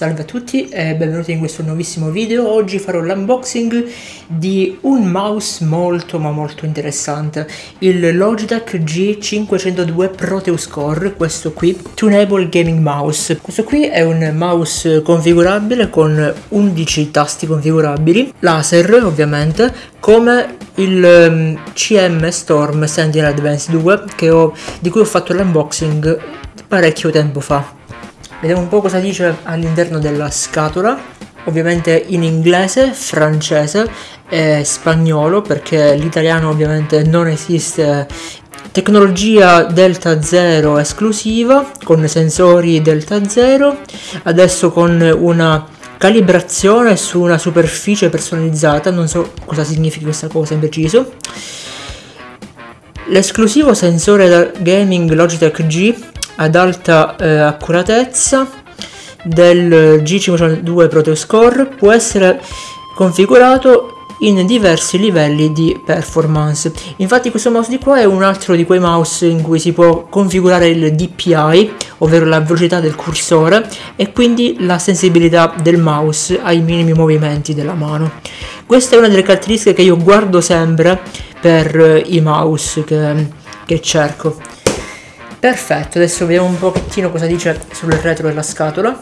Salve a tutti e benvenuti in questo nuovissimo video. Oggi farò l'unboxing di un mouse molto ma molto interessante, il Logitech G502 Proteus Core, questo qui, Tunable Gaming Mouse. Questo qui è un mouse configurabile con 11 tasti configurabili, laser ovviamente, come il CM ehm, Storm Sentinel Advance 2 ho, di cui ho fatto l'unboxing parecchio tempo fa. Vediamo un po' cosa dice all'interno della scatola, ovviamente in inglese, francese e spagnolo perché l'italiano ovviamente non esiste. Tecnologia Delta 0 esclusiva con sensori Delta 0, adesso con una calibrazione su una superficie personalizzata, non so cosa significhi questa cosa in preciso. L'esclusivo sensore da gaming Logitech G ad alta eh, accuratezza del G502 Proteus Core può essere configurato in diversi livelli di performance. Infatti questo mouse di qua è un altro di quei mouse in cui si può configurare il DPI, ovvero la velocità del cursore e quindi la sensibilità del mouse ai minimi movimenti della mano. Questa è una delle caratteristiche che io guardo sempre per i mouse che, che cerco. Perfetto, adesso vediamo un pochettino cosa dice sul retro della scatola.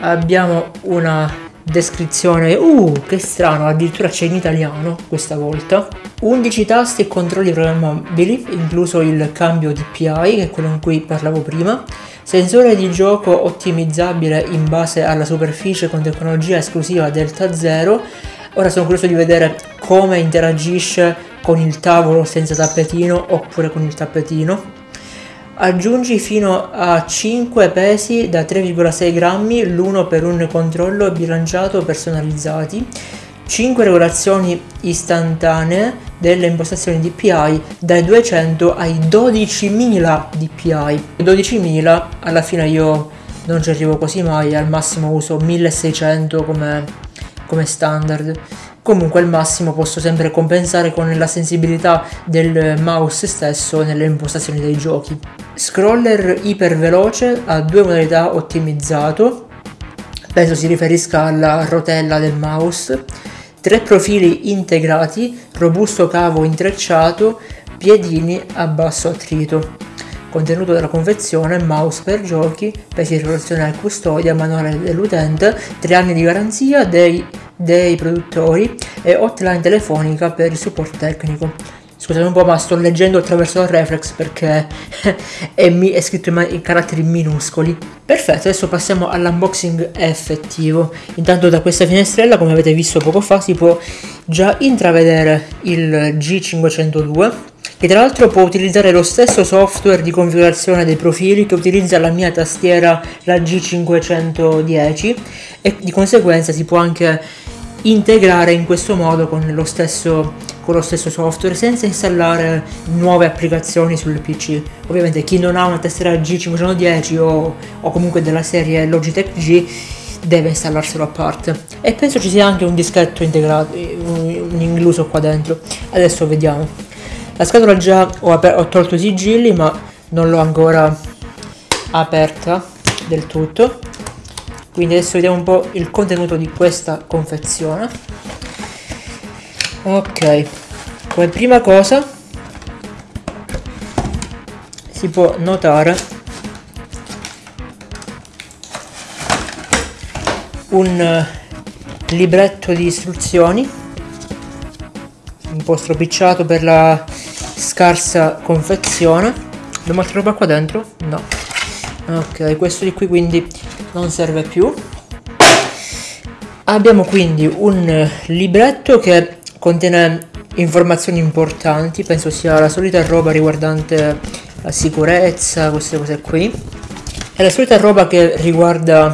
Abbiamo una descrizione, uh, che strano, addirittura c'è in italiano questa volta. 11 tasti e controlli programmabili, incluso il cambio DPI, che è quello in cui parlavo prima. Sensore di gioco ottimizzabile in base alla superficie con tecnologia esclusiva Delta Zero. Ora sono curioso di vedere come interagisce con il tavolo senza tappetino oppure con il tappetino Aggiungi fino a 5 pesi da 3,6 grammi, l'uno per un controllo bilanciato personalizzati, 5 regolazioni istantanee delle impostazioni DPI dai 200 ai 12.000 DPI. 12.000 alla fine io non ci arrivo quasi mai, al massimo uso 1600 come, come standard comunque al massimo posso sempre compensare con la sensibilità del mouse stesso nelle impostazioni dei giochi. Scroller iperveloce a due modalità ottimizzato, penso si riferisca alla rotella del mouse, tre profili integrati, robusto cavo intrecciato, piedini a basso attrito. Contenuto della confezione, mouse per giochi, pesi e custodia, manuale dell'utente, 3 anni di garanzia dei dei produttori e hotline telefonica per il supporto tecnico. Scusate un po', ma sto leggendo attraverso il reflex perché è, mi- è scritto in, in, caratteri minuscoli. Perfetto, adesso passiamo all'unboxing effettivo. Intanto da questa finestrella, come avete visto poco fa, si può già intravedere il G502 che tra l'altro può utilizzare lo stesso software di configurazione dei profili che utilizza la mia tastiera la G510 e di conseguenza si può anche integrare in questo modo con lo stesso, con lo stesso software senza installare nuove applicazioni sul PC. Ovviamente chi non ha una tastiera G510 o, o comunque della serie Logitech G deve installarselo a parte. E penso ci sia anche un dischetto integrato un, incluso qua dentro. Adesso vediamo la scatola già ho, ho tolto i sigilli ma non l'ho ancora aperta del tutto. Quindi adesso vediamo un po' il contenuto di questa confezione. Ok come prima cosa si può notare un libretto di istruzioni po' stropicciato per la scarsa confezione. Abbiamo altra roba qua dentro? no. Ok questo di qui quindi non serve più. Abbiamo quindi un libretto che contiene informazioni importanti penso sia la solita roba riguardante la sicurezza queste cose qui. È la solita roba che riguarda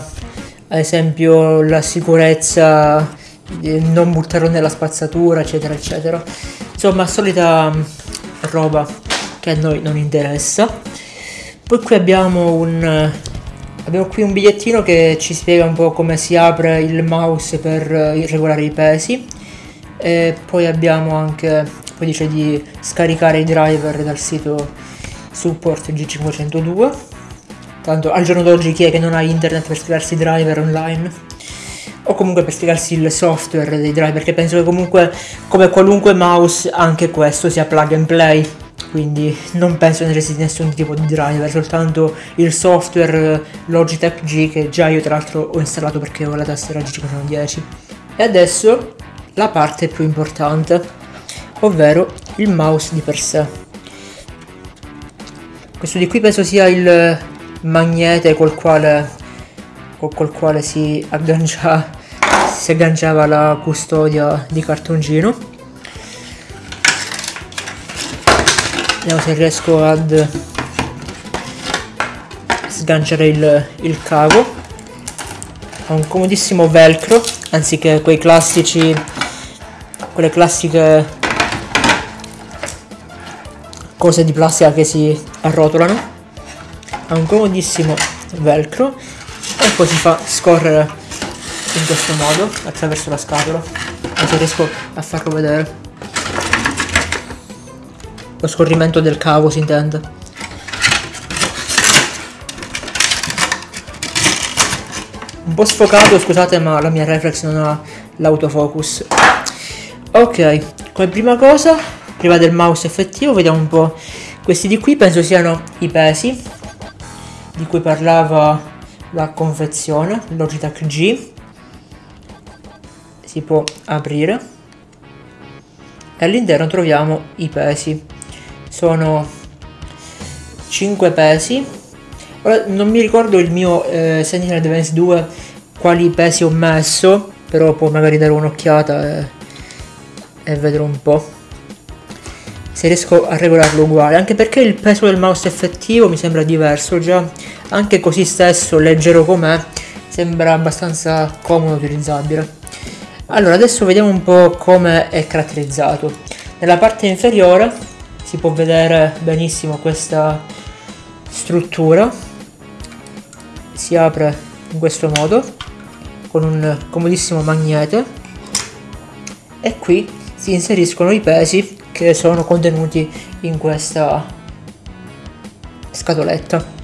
ad esempio la sicurezza non buttarlo nella spazzatura eccetera eccetera. Insomma solita roba che a noi non interessa. Poi qui abbiamo un Abbiamo qui un bigliettino che ci spiega un po' come si apre il mouse per eh, regolare i pesi. E poi abbiamo anche, poi dice di scaricare i driver dal sito support G502 tanto al giorno d'oggi chi è che non ha internet per spiegarsi i driver online? O comunque per spiegarsi il software dei driver, perché penso che comunque come qualunque mouse anche questo sia plug and play, quindi non penso necessiti nessun tipo di driver, soltanto il software Logitech G che già io tra l'altro ho installato perché ho la tastiera G510. E adesso la parte più importante, ovvero il mouse di per sé. Questo di qui penso sia il magnete col quale, col quale si, aggancia, si agganciava la custodia di cartoncino. Vediamo se riesco ad sganciare il, il cavo. Ha un comodissimo velcro, anziché quei classici, quelle classiche cose di plastica che si arrotolano ha un comodissimo velcro e poi si fa scorrere in questo modo attraverso la scatola se riesco a farlo vedere. Lo scorrimento del cavo si intende. Un po' sfocato scusate ma la mia reflex non ha l'autofocus. Ok come prima cosa prima del mouse effettivo vediamo un po' questi di qui penso siano i pesi di cui parlava la confezione Logitech G. Si può aprire. E all'interno troviamo i pesi. Sono 5 pesi. Ora non mi ricordo il mio eh, Sentinel Advance 2 quali pesi ho messo però può magari dare un'occhiata e, e vedere un po' se riesco a regolarlo uguale anche perché il peso del mouse effettivo mi sembra diverso già anche così stesso leggero com'è sembra abbastanza comodo utilizzabile. Allora adesso vediamo un po' come è caratterizzato. Nella parte inferiore si può vedere benissimo questa struttura. Si apre in questo modo con un comodissimo magnete. E qui si inseriscono i pesi che sono contenuti in questa scatoletta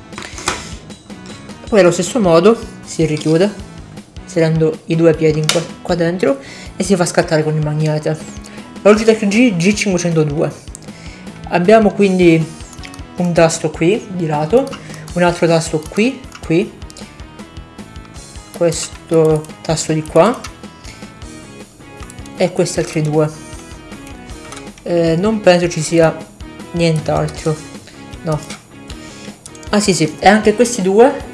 poi allo stesso modo si richiude inserendo i due piedi qua, qua, dentro e si fa scattare con il magnete. Logitech G G502 abbiamo quindi un tasto qui di lato un altro tasto qui qui. Questo tasto di qua. E questi altri due. Eh, non penso ci sia nient'altro. No. Ah sì sì e anche questi due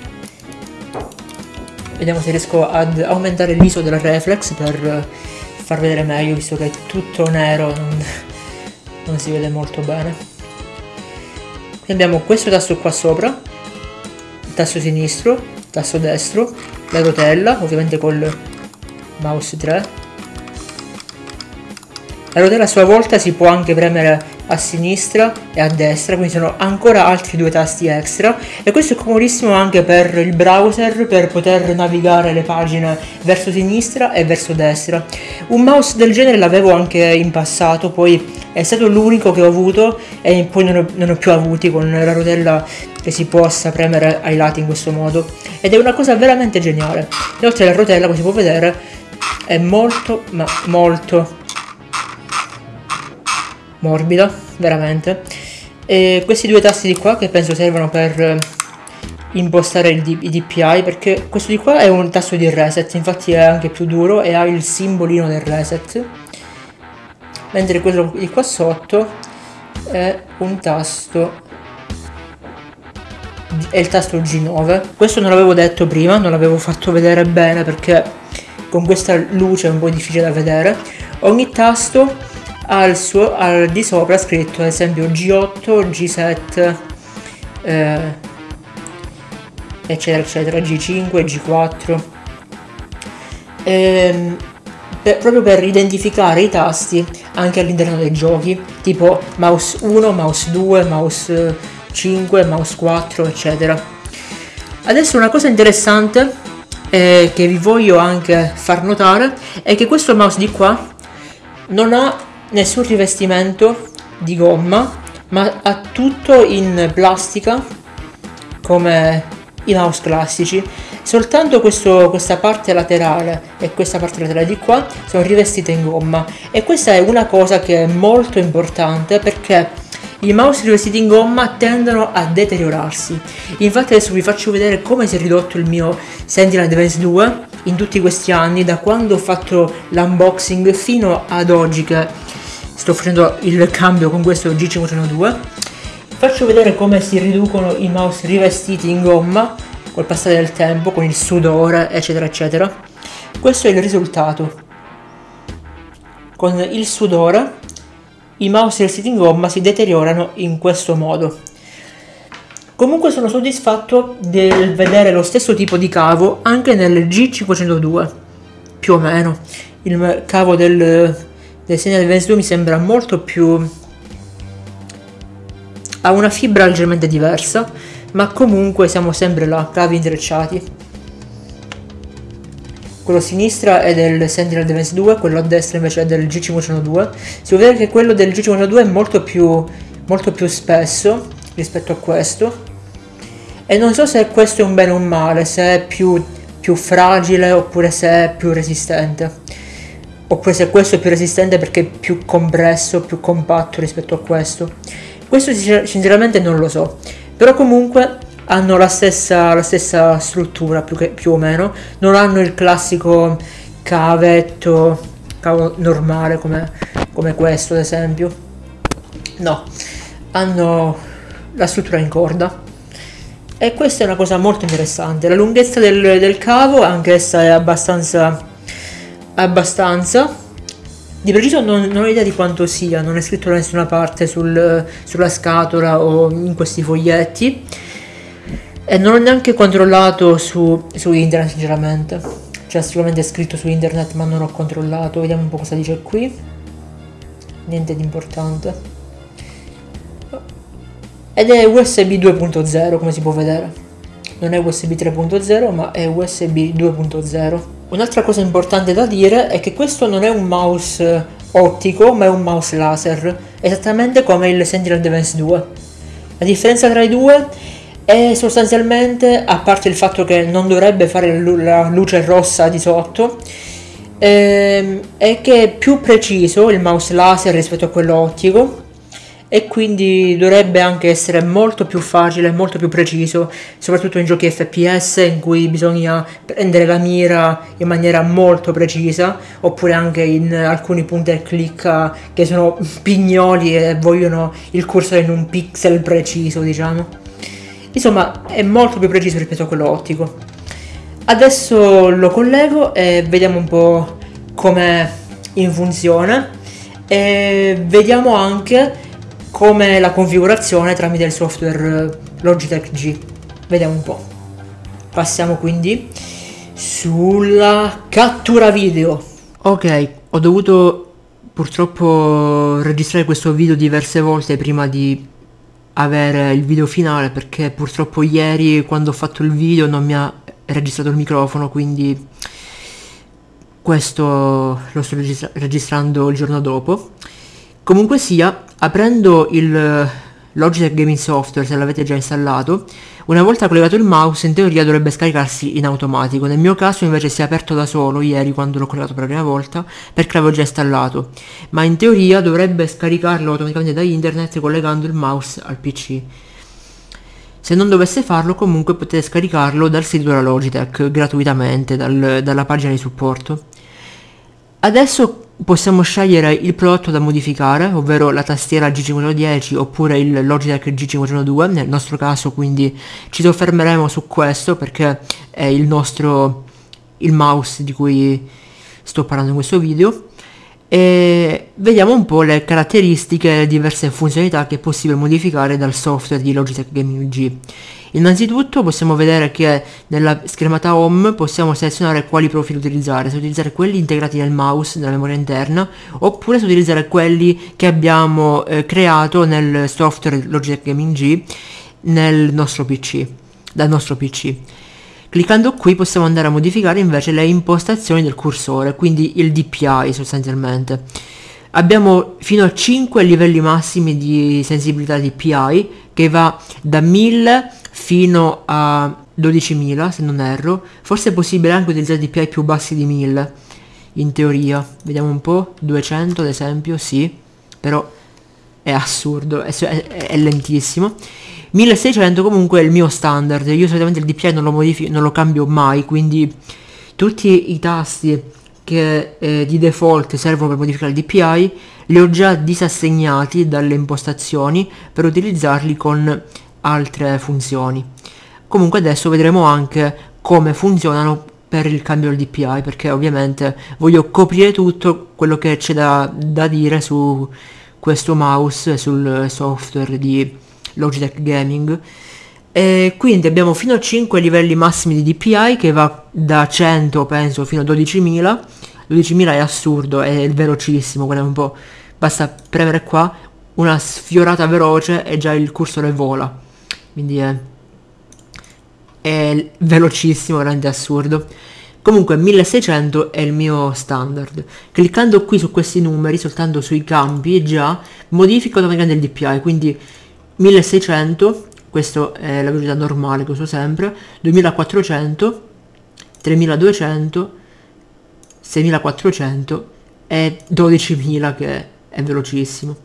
vediamo se riesco ad aumentare l'ISO della reflex per far vedere meglio visto che è tutto nero non, non si vede molto bene. Qui abbiamo questo tasto qua sopra il tasto sinistro il tasto destro la rotella ovviamente col mouse 3 la rotella a sua volta si può anche premere a sinistra e a destra, quindi sono ancora altri due tasti extra e questo è comodissimo anche per il browser per poter navigare le pagine verso sinistra e verso destra. Un mouse del genere l'avevo anche in passato, poi è stato l'unico che ho avuto e poi non ho, non ho più avuti con la rotella che si possa premere ai lati in questo modo ed è una cosa veramente geniale. Inoltre la rotella, come si può vedere, è molto ma molto morbida, veramente. E questi due tasti di qua che penso servono per eh, impostare D- i DPI perché questo di qua è un tasto di reset, infatti è anche più duro e ha il simbolino del reset. Mentre quello di qua sotto è un tasto è il tasto G9 questo non l'avevo detto prima non l'avevo fatto vedere bene perché con questa luce è un po' difficile da vedere ogni tasto al, suo, al di sopra scritto ad esempio G8, G7, eh, eccetera eccetera, G5, G4. Ehm, per, proprio per identificare i tasti anche all'interno dei giochi, tipo mouse 1, mouse 2, mouse 5, mouse 4, eccetera. Adesso una cosa interessante eh, che vi voglio anche far notare è che questo mouse di qua non ha nessun rivestimento di gomma ma ha tutto in plastica come i mouse classici. Soltanto questo, questa parte laterale e questa parte laterale di qua sono rivestite in gomma e questa è una cosa che è molto importante perché i mouse rivestiti in gomma tendono a deteriorarsi. Infatti adesso vi faccio vedere come si è ridotto il mio Sentinel Advance 2 in tutti questi anni, da quando ho fatto l'unboxing fino ad oggi che sto facendo il cambio con questo G502. Faccio vedere come si riducono i mouse rivestiti in gomma col passare del tempo, con il sudore, eccetera, eccetera. Questo è il risultato. Con il sudore i mouse rivestiti in gomma si deteriorano in questo modo. Comunque sono soddisfatto del vedere lo stesso tipo di cavo anche nel G502, più o meno. Il cavo del, del Signal Advance 2 mi sembra molto più... ha una fibra leggermente diversa, ma comunque siamo sempre là, cavi intrecciati quello a sinistra è del Sentinel Defense 2, quello a destra invece è del G502. Si può vedere che quello del G502 è molto più, molto più spesso rispetto a questo. E non so se questo è un bene o un male, se è più, più fragile oppure se è più resistente. Oppure se questo è più resistente perché è più compresso, più compatto rispetto a questo. Questo sinceramente non lo so. Però comunque hanno la stessa, la stessa struttura più, che, più o meno, non hanno il classico cavetto, cavo normale come, come questo ad esempio, no, hanno la struttura in corda. E questa è una cosa molto interessante. La lunghezza del, del cavo, anch'essa è abbastanza, abbastanza. Di preciso non, non, ho idea di quanto sia, non è scritto da nessuna parte sul, sulla scatola o in questi foglietti. E non ho neanche controllato su, su internet sinceramente. Cioè sicuramente è scritto su internet ma non ho controllato. Vediamo un po' cosa dice qui. Niente di importante. Ed è USB 2.0 come si può vedere. Non è USB 3.0 ma è USB 2.0. Un'altra cosa importante da dire è che questo non è un mouse ottico ma è un mouse laser. Esattamente come il Sentinel Advance 2. La differenza tra i due e sostanzialmente, a parte il fatto che non dovrebbe fare la luce rossa di sotto, ehm, è che è più preciso il mouse laser rispetto a quello ottico e quindi dovrebbe anche essere molto più facile, molto più preciso, soprattutto in giochi FPS in cui bisogna prendere la mira in maniera molto precisa, oppure anche in alcuni punti al click che sono pignoli e vogliono il cursore in un pixel preciso, diciamo. Insomma, è molto più preciso rispetto a quello ottico. Adesso lo collego e vediamo un po' com'è in funzione e vediamo anche come la configurazione tramite il software Logitech G. Vediamo un po'. Passiamo quindi sulla cattura video. Ok, ho dovuto purtroppo registrare questo video diverse volte prima di avere il video finale perché purtroppo ieri quando ho fatto il video non mi ha registrato il microfono quindi questo lo sto registra registrando il giorno dopo comunque sia aprendo il Logitech Gaming Software se l'avete già installato una volta collegato il mouse in teoria dovrebbe scaricarsi in automatico, nel mio caso invece si è aperto da solo ieri quando l'ho collegato per la prima volta perché l'avevo già installato, ma in teoria dovrebbe scaricarlo automaticamente da internet collegando il mouse al PC. Se non dovesse farlo comunque potete scaricarlo dal sito della Logitech gratuitamente, dal, dalla pagina di supporto. Adesso possiamo scegliere il prodotto da modificare, ovvero la tastiera G510 oppure il Logitech G502, nel nostro caso quindi ci soffermeremo su questo perché è il nostro il mouse di cui sto parlando in questo video e vediamo un po' le caratteristiche e le diverse funzionalità che è possibile modificare dal software di Logitech Gaming G. Innanzitutto possiamo vedere che nella schermata home possiamo selezionare quali profili utilizzare, se utilizzare quelli integrati nel mouse, nella memoria interna, oppure se utilizzare quelli che abbiamo eh, creato nel software Logitech Gaming G nel nostro PC, dal nostro PC. Cliccando qui possiamo andare a modificare invece le impostazioni del cursore, quindi il DPI sostanzialmente. Abbiamo fino a 5 livelli massimi di sensibilità DPI che va da 1000 fino a 12.000 se non erro, forse è possibile anche utilizzare DPI più bassi di 1000, in teoria, vediamo un po', 200 ad esempio, sì, però è assurdo, è, è, è lentissimo. 1600 comunque è il mio standard, io solitamente il DPI non lo modifico, non lo cambio mai, quindi tutti i tasti che eh, di default servono per modificare il DPI li ho già disassegnati dalle impostazioni per utilizzarli con altre funzioni. Comunque adesso vedremo anche come funzionano per il cambio del DPI perché ovviamente voglio coprire tutto quello che c'è da, da dire su questo mouse sul software di Logitech Gaming e quindi abbiamo fino a 5 livelli massimi di DPI che va da 100 penso fino a 12.000 12.000 è assurdo è velocissimo quello un po' basta premere qua una sfiorata veloce e già il cursore vola quindi è è velocissimo, veramente assurdo. Comunque 1600 è il mio standard. Cliccando qui su questi numeri, soltanto sui campi, già modifico automaticamente il DPI, quindi 1600, questo è la velocità normale che uso sempre, 2400, 3200, 6400 e 12000 che è velocissimo.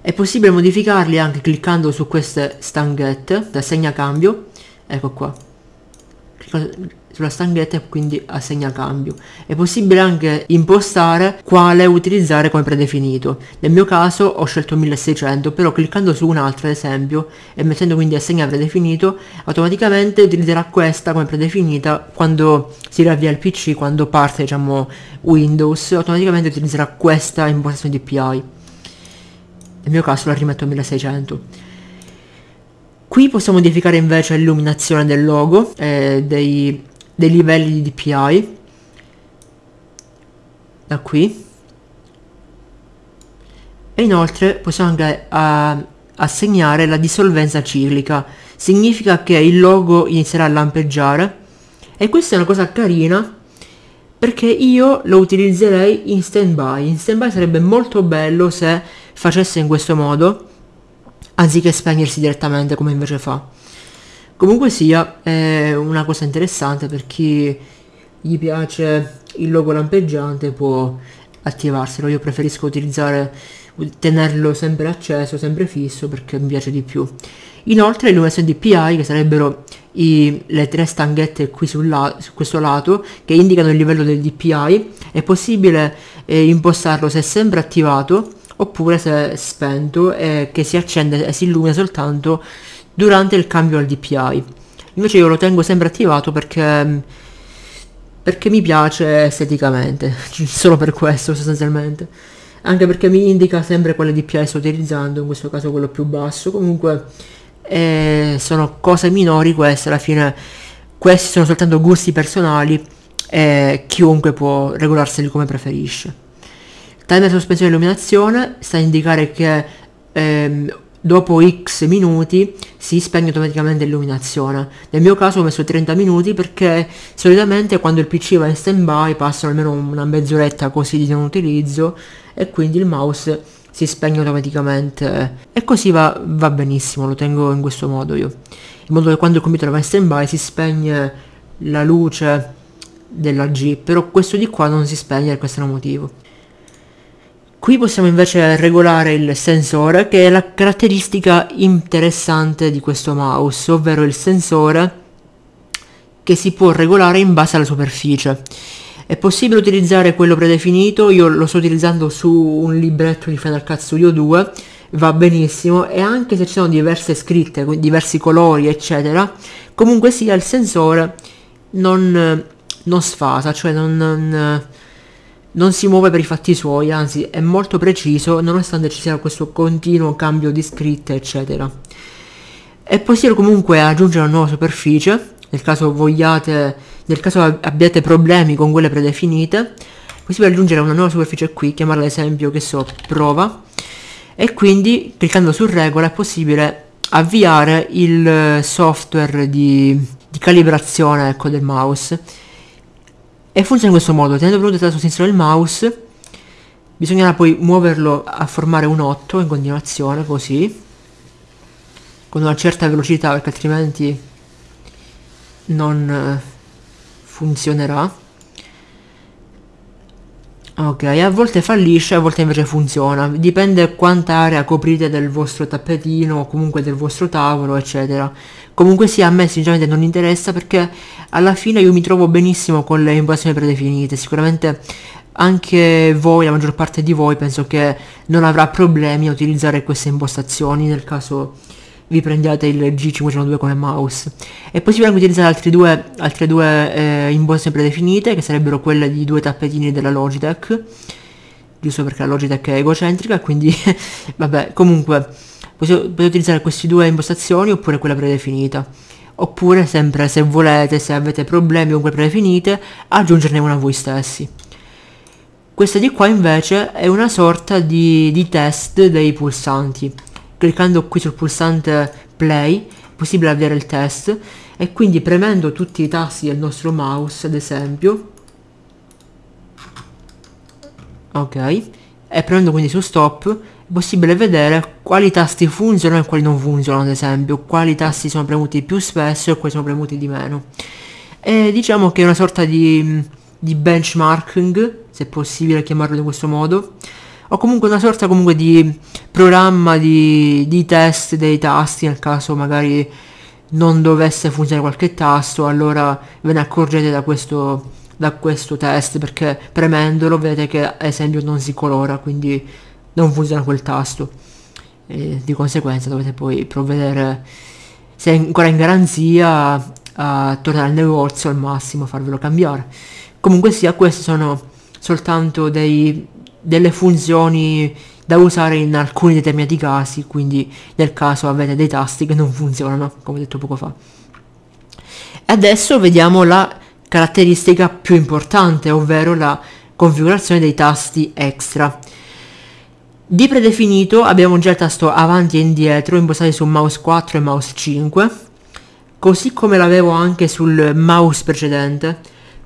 È possibile modificarli anche cliccando su queste stanghette da segnacambio ecco qua sulla stanghetta e quindi assegna cambio. È possibile anche impostare quale utilizzare come predefinito. Nel mio caso ho scelto 1600 però cliccando su un'altra ad esempio e mettendo quindi assegna predefinito automaticamente utilizzerà questa come predefinita quando si riavvia il pc quando parte diciamo windows automaticamente utilizzerà questa impostazione DPI nel mio caso la rimetto a 1600 Qui possiamo modificare invece l'illuminazione del logo, eh, dei, dei livelli di DPI. Da qui. E inoltre possiamo anche uh, assegnare la dissolvenza ciclica. Significa che il logo inizierà a lampeggiare. E questa è una cosa carina perché io lo utilizzerei in standby. In standby sarebbe molto bello se facesse in questo modo anziché spegnersi direttamente come invece fa. Comunque sia, è una cosa interessante per chi gli piace il logo lampeggiante può attivarselo. Io preferisco utilizzare tenerlo sempre acceso, sempre fisso perché mi piace di più. Inoltre l'illuminazione DPI che sarebbero i, le tre stanghette qui la, su questo lato che indicano il livello del DPI è possibile eh, impostarlo se è sempre attivato oppure se è spento e che si accende e si illumina soltanto durante il cambio al DPI. Invece io lo tengo sempre attivato perché, perché mi piace esteticamente, solo per questo sostanzialmente. Anche perché mi indica sempre quale DPI sto utilizzando, in questo caso quello più basso. Comunque eh, sono cose minori queste, alla fine questi sono soltanto gusti personali e chiunque può regolarseli come preferisce. Timer sospensione illuminazione sta a indicare che ehm, dopo x minuti si spegne automaticamente l'illuminazione. Nel mio caso ho messo 30 minuti perché solitamente quando il PC va in stand by passano almeno una mezz'oretta così di non utilizzo e quindi il mouse si spegne automaticamente e così va, va benissimo, lo tengo in questo modo io. In modo che quando il computer va in stand by si spegne la luce della G, però questo di qua non si spegne e questo motivo. Qui possiamo invece regolare il sensore che è la caratteristica interessante di questo mouse, ovvero il sensore che si può regolare in base alla superficie. È possibile utilizzare quello predefinito, io lo sto utilizzando su un libretto di Final Cut Studio 2, va benissimo e anche se ci sono diverse scritte, diversi colori eccetera, comunque sia il sensore non, non sfasa, cioè non, non non si muove per i fatti suoi, anzi è molto preciso nonostante ci sia questo continuo cambio di scritte eccetera. È possibile comunque aggiungere una nuova superficie, nel caso vogliate, nel caso abbiate problemi con quelle predefinite, è possibile aggiungere una nuova superficie qui, chiamarla ad esempio che so, prova, e quindi cliccando su regola è possibile avviare il software di, di calibrazione ecco, del mouse e funziona in questo modo, tenendo premuto il tasto sinistro del mouse, bisognerà poi muoverlo a formare un 8 in continuazione, così, con una certa velocità, perché altrimenti non eh, funzionerà Ok, a volte fallisce, a volte invece funziona, dipende quanta area coprite del vostro tappetino o comunque del vostro tavolo, eccetera. Comunque sì, a me sinceramente non interessa perché alla fine io mi trovo benissimo con le impostazioni predefinite, sicuramente anche voi, la maggior parte di voi, penso che non avrà problemi a utilizzare queste impostazioni nel caso vi prendiate il G502 come mouse. È possibile anche utilizzare altre due, altre due eh, imposte predefinite, che sarebbero quelle di due tappetini della Logitech, giusto perché la Logitech è egocentrica, quindi vabbè, comunque potete, utilizzare queste due impostazioni oppure quella predefinita. Oppure sempre se volete, se avete problemi quelle predefinite, aggiungerne una voi stessi. Questa di qua invece è una sorta di, di test dei pulsanti cliccando qui sul pulsante play è possibile avviare il test e quindi premendo tutti i tasti del nostro mouse ad esempio. Ok. E premendo quindi su stop è possibile vedere quali tasti funzionano e quali non funzionano ad esempio quali tasti sono premuti più spesso e quali sono premuti di meno. E diciamo che è una sorta di, di benchmarking se possibile chiamarlo in questo modo o comunque una sorta comunque di programma di, di test dei tasti nel caso magari non dovesse funzionare qualche tasto allora ve ne accorgete da questo, da questo test perché premendolo vedete che ad esempio non si colora quindi non funziona quel tasto. E di conseguenza dovete poi provvedere se è ancora in garanzia a tornare al negozio al massimo farvelo cambiare. Comunque sia questi sono soltanto dei delle funzioni da usare in alcuni determinati casi, quindi nel caso avete dei tasti che non funzionano, come detto poco fa. Adesso vediamo la caratteristica più importante, ovvero la configurazione dei tasti extra. Di predefinito abbiamo già il tasto avanti e indietro impostati su mouse 4 e mouse 5, così come l'avevo anche sul mouse precedente.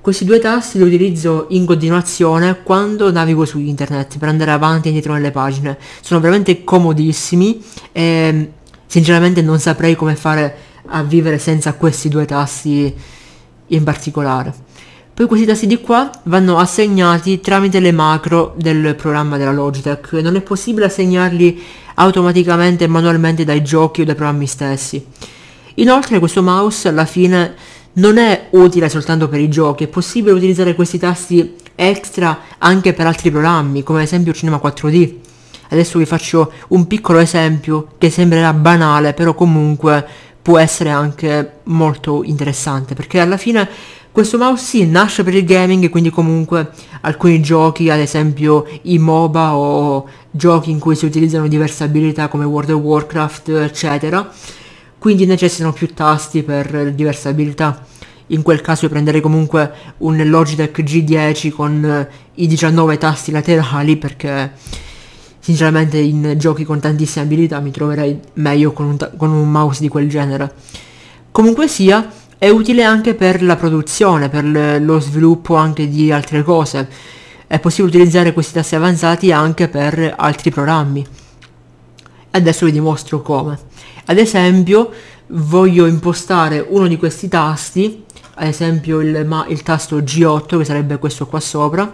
Questi due tasti li utilizzo in continuazione quando navigo su internet per andare avanti e indietro nelle pagine. Sono veramente comodissimi e sinceramente non saprei come fare a vivere senza questi due tasti in particolare. Poi questi tasti di qua vanno assegnati tramite le macro del programma della Logitech. Non è possibile assegnarli automaticamente e manualmente dai giochi o dai programmi stessi. Inoltre questo mouse alla fine non è utile soltanto per i giochi, è possibile utilizzare questi tasti extra anche per altri programmi, come ad esempio Cinema 4D. Adesso vi faccio un piccolo esempio che sembrerà banale, però comunque può essere anche molto interessante, perché alla fine questo mouse sì, nasce per il gaming, quindi comunque alcuni giochi, ad esempio i MOBA o giochi in cui si utilizzano diverse abilità come World of Warcraft, eccetera, quindi necessitano più tasti per diverse abilità. In quel caso io prenderei comunque un Logitech G10 con eh, i 19 tasti laterali perché sinceramente in giochi con tantissime abilità mi troverei meglio con un, con un mouse di quel genere. Comunque sia, è utile anche per la produzione, per lo sviluppo anche di altre cose. È possibile utilizzare questi tasti avanzati anche per altri programmi. Adesso vi dimostro come. Ad esempio voglio impostare uno di questi tasti, ad esempio il, ma, il tasto G8 che sarebbe questo qua sopra,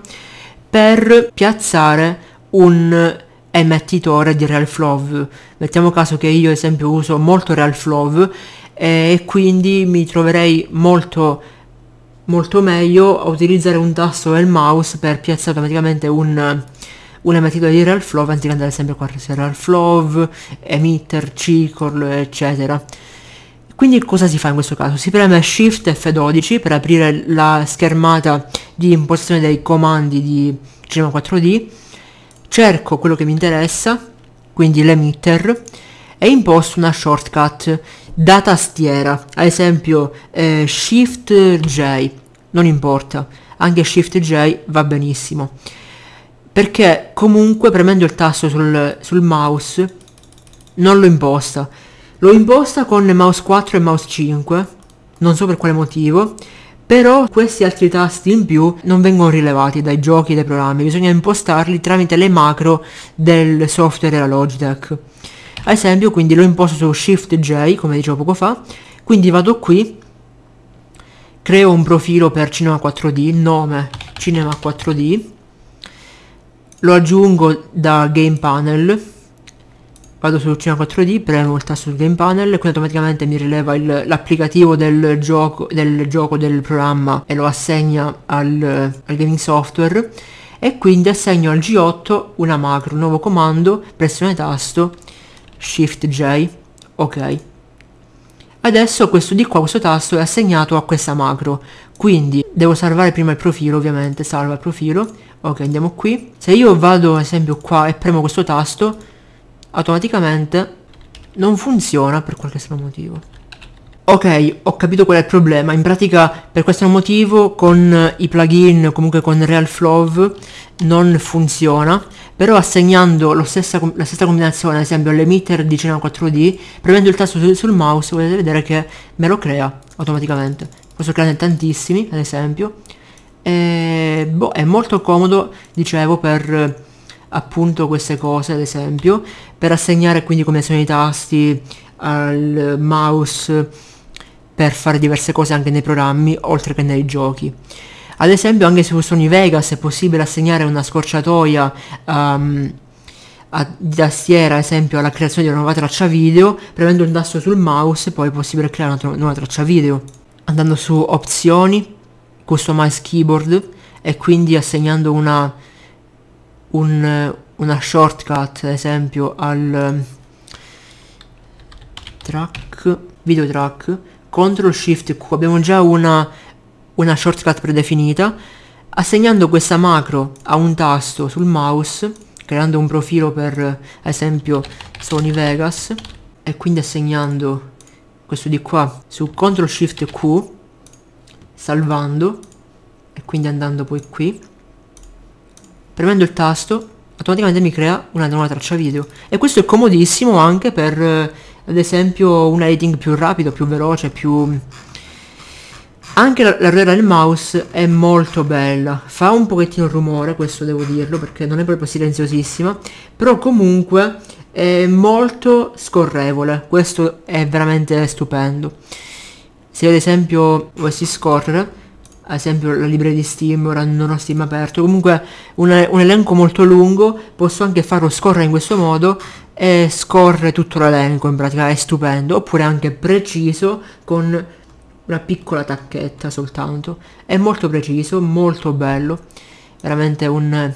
per piazzare un emettitore di RealFlow. Mettiamo caso che io ad esempio uso molto RealFlow e quindi mi troverei molto molto meglio a utilizzare un tasto del mouse per piazzare automaticamente un una metodologia di real flow anziché andare sempre a real flow, emitter, circle, eccetera. Quindi cosa si fa in questo caso? Si preme Shift F12 per aprire la schermata di impostazione dei comandi di Cinema 4D, cerco quello che mi interessa, quindi l'emitter, e imposto una shortcut da tastiera, ad esempio eh, Shift J, non importa, anche Shift J va benissimo perché comunque premendo il tasto sul, sul mouse non lo imposta. Lo imposta con mouse 4 e mouse 5, non so per quale motivo, però questi altri tasti in più non vengono rilevati dai giochi dai programmi, bisogna impostarli tramite le macro del software della Logitech. Ad esempio, quindi lo imposto su Shift J, come dicevo poco fa, quindi vado qui creo un profilo per Cinema 4D, nome Cinema 4D, lo aggiungo da Game Panel, vado su Cinema 4D, premo il tasto sul Game Panel e quindi automaticamente mi rileva l'applicativo del gioco, del gioco del programma e lo assegna al, al gaming software e quindi assegno al G8 una macro, un nuovo comando, pressione tasto, Shift J, ok. Adesso questo di qua, questo tasto è assegnato a questa macro, quindi devo salvare prima il profilo ovviamente, salva il profilo, ok andiamo qui, se io vado ad esempio qua e premo questo tasto, automaticamente non funziona per qualche strano motivo. Ok, ho capito qual è il problema. In pratica, per questo motivo, con i plugin, comunque con RealFlow, non funziona. Però assegnando stessa, la stessa combinazione, ad esempio all'emitter di Cinema 4D, premendo il tasto sul, sul mouse, potete vedere che me lo crea automaticamente. Posso creare tantissimi, ad esempio. E, boh, è molto comodo, dicevo, per appunto queste cose, ad esempio, per assegnare quindi combinazioni di tasti al mouse per fare diverse cose anche nei programmi oltre che nei giochi. Ad esempio anche su Sony Vegas è possibile assegnare una scorciatoia um, di tastiera, ad esempio alla creazione di una nuova traccia video, premendo il tasto sul mouse poi è possibile creare una nuova traccia video. Andando su opzioni, customize keyboard e quindi assegnando una, un, una shortcut ad esempio al track, video track Ctrl Shift Q abbiamo già una, una shortcut predefinita assegnando questa macro a un tasto sul mouse creando un profilo per ad esempio Sony Vegas e quindi assegnando questo di qua su Ctrl Shift Q salvando e quindi andando poi qui. Premendo il tasto automaticamente mi crea una nuova traccia video. E questo è comodissimo anche per ad esempio un editing più rapido, più veloce, più... Anche la, la ruota del mouse è molto bella, fa un pochettino rumore, questo devo dirlo, perché non è proprio silenziosissima, però comunque è molto scorrevole, questo è veramente stupendo. Se ad esempio volessi scorrere, ad esempio la libreria di Steam, ora non ho Steam aperto, comunque un, un elenco molto lungo, posso anche farlo scorrere in questo modo e scorre tutto l'elenco in pratica, è stupendo, oppure anche preciso con una piccola tacchetta soltanto, è molto preciso, molto bello, veramente un,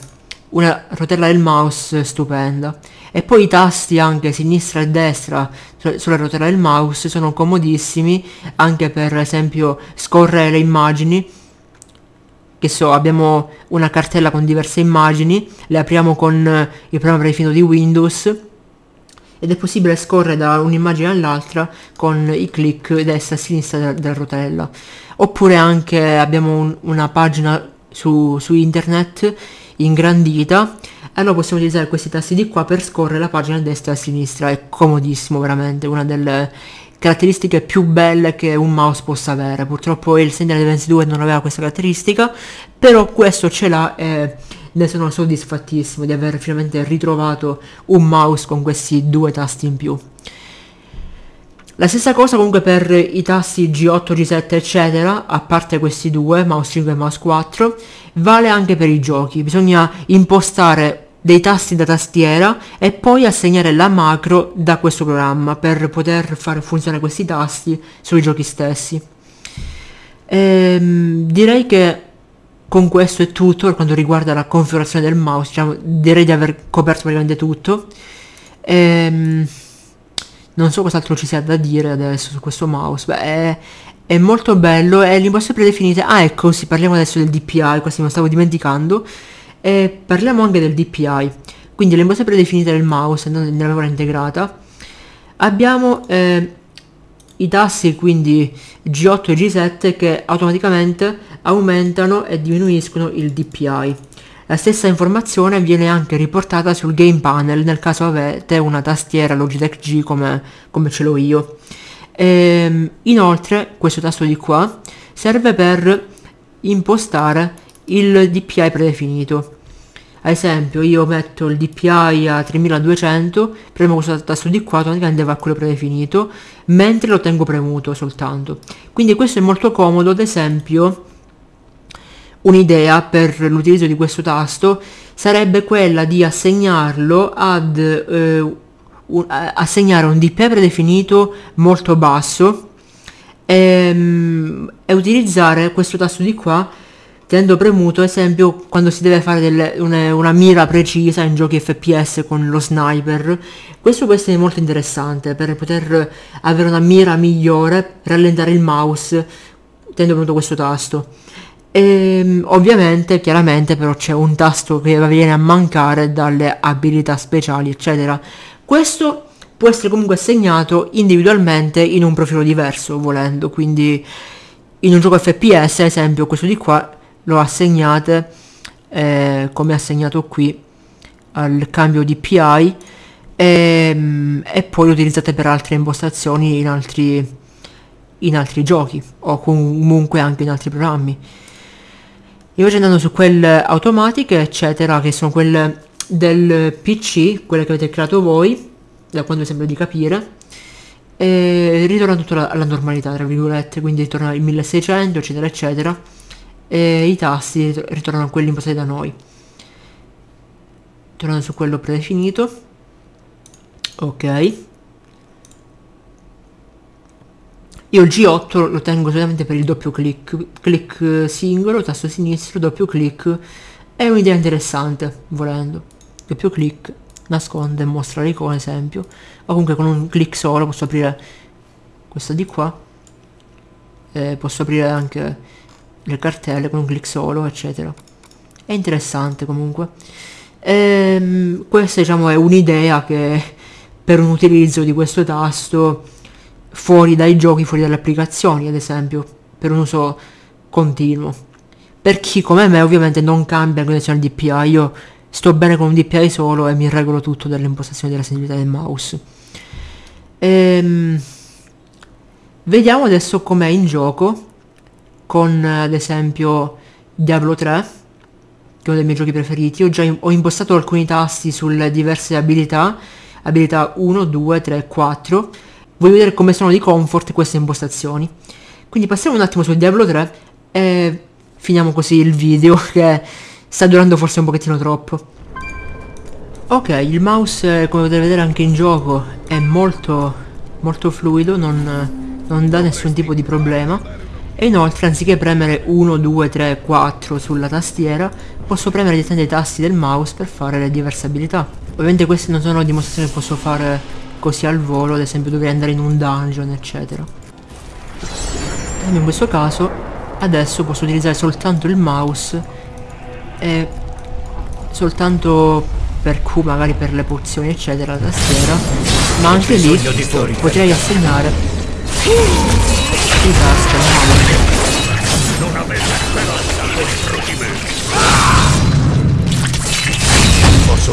una rotella del mouse stupenda. E poi i tasti anche sinistra e destra sulla rotella del mouse sono comodissimi anche per esempio scorrere le immagini che so, abbiamo una cartella con diverse immagini, le apriamo con il programma predefinito di Windows ed è possibile scorrere da un'immagine all'altra con i clic destra e sinistra della, della rotella. Oppure anche abbiamo un, una pagina su, su internet ingrandita allora possiamo utilizzare questi tasti di qua per scorrere la pagina a destra e a sinistra, è comodissimo veramente, una delle caratteristiche più belle che un mouse possa avere. Purtroppo il Sentinel 22 non aveva questa caratteristica, però questo ce l'ha e ne sono soddisfattissimo di aver finalmente ritrovato un mouse con questi due tasti in più. La stessa cosa comunque per i tasti G8, G7 eccetera, a parte questi due, mouse 5 e mouse 4, vale anche per i giochi. Bisogna impostare dei tasti da tastiera e poi assegnare la macro da questo programma per poter far funzionare questi tasti sui giochi stessi. Ehm, direi che con questo è tutto per quanto riguarda la configurazione del mouse, diciamo, direi di aver coperto praticamente tutto. Ehm, non so cos'altro ci sia da dire adesso su questo mouse, beh è, è molto bello e le imposte predefinite, ah ecco, sì, parliamo adesso del DPI, questo me lo stavo dimenticando, e parliamo anche del DPI, quindi le imposte predefinite del mouse non nella memoria integrata. Abbiamo eh, i tassi quindi G8 e G7 che automaticamente aumentano e diminuiscono il DPI. La stessa informazione viene anche riportata sul game panel nel caso avete una tastiera Logitech G come, come ce l'ho io. E, ehm, inoltre questo tasto di qua serve per impostare il DPI predefinito. Ad esempio io metto il DPI a 3200 premo questo tasto di qua automaticamente va a quello predefinito mentre lo tengo premuto soltanto. Quindi questo è molto comodo ad esempio un'idea per l'utilizzo di questo tasto sarebbe quella di assegnarlo ad eh, un, assegnare un DPI predefinito molto basso e, ehm, e utilizzare questo tasto di qua tenendo premuto esempio quando si deve fare delle, una, una, mira precisa in giochi FPS con lo sniper questo può essere molto interessante per poter avere una mira migliore rallentare il mouse tenendo premuto questo tasto. E ehm, ovviamente chiaramente però c'è un tasto che viene a mancare dalle abilità speciali eccetera. Questo può essere comunque assegnato individualmente in un profilo diverso volendo. Quindi in un gioco FPS ad esempio questo di qua lo assegnate eh, come assegnato qui al cambio di PI e, ehm, e, poi lo utilizzate per altre impostazioni in altri, in altri giochi o comunque anche in altri programmi. Invece andando su quelle automatiche eccetera che sono quelle del PC quelle che avete creato voi da quando mi sembra di capire e ritorna tutto alla normalità tra virgolette quindi ritorna il 1600 eccetera eccetera e i tasti ritornano quelli impostati da noi. Tornando su quello predefinito. Ok. Io il G8 lo tengo solamente per il doppio clic clic singolo tasto sinistro doppio clic. È un'idea interessante volendo. Doppio clic nasconde e mostra l'icona esempio. O comunque con un clic solo posso aprire questa di qua. E posso aprire anche le cartelle con un clic solo eccetera. È interessante comunque. Ehm, questa diciamo è un'idea che per un utilizzo di questo tasto fuori dai giochi fuori dalle applicazioni ad esempio per un uso continuo. Per chi come me ovviamente non cambia la connessione DPI io sto bene con un DPI solo e mi regolo tutto dall'impostazione della sensibilità del mouse. Ehm, vediamo adesso com'è in gioco con ad esempio Diablo 3 che è uno dei miei giochi preferiti. Ho già in, ho impostato alcuni tasti sulle diverse abilità abilità 1, 2, 3, 4 voglio vedere come sono di comfort queste impostazioni. Quindi passiamo un attimo su Diablo 3 e finiamo così il video che sta durando forse un pochettino troppo. Ok il mouse come potete vedere anche in gioco è molto molto fluido non, non dà nessun tipo di problema e inoltre anziché premere 1, 2, 3, 4 sulla tastiera posso premere direttamente i tasti del mouse per fare le diverse abilità. Ovviamente queste non sono dimostrazioni che posso fare così al volo ad esempio dovrei andare in un dungeon eccetera. In questo caso adesso posso utilizzare soltanto il mouse e soltanto per Q magari per le pozioni eccetera la tastiera ma anche lì potrei assegnare di tasca non avete Os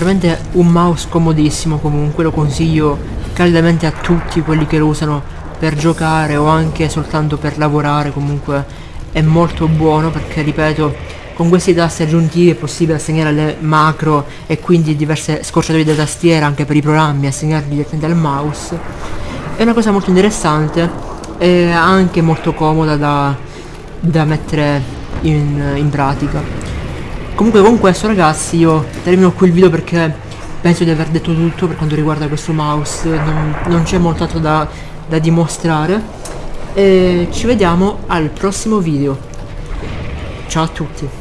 veramente un mouse comodissimo comunque lo consiglio caldamente a tutti quelli che lo usano per giocare o anche soltanto per lavorare comunque è molto buono perché ripeto con questi tasti aggiuntivi è possibile assegnare le macro e quindi diverse scorciatoie da tastiera anche per i programmi assegnarli direttamente al mouse. È una cosa molto interessante e anche molto comoda da, da mettere in, in pratica Comunque con questo ragazzi io termino qui il video perché penso di aver detto tutto per quanto riguarda questo mouse, non, non c'è molto altro da, da dimostrare. E ci vediamo al prossimo video. Ciao a tutti.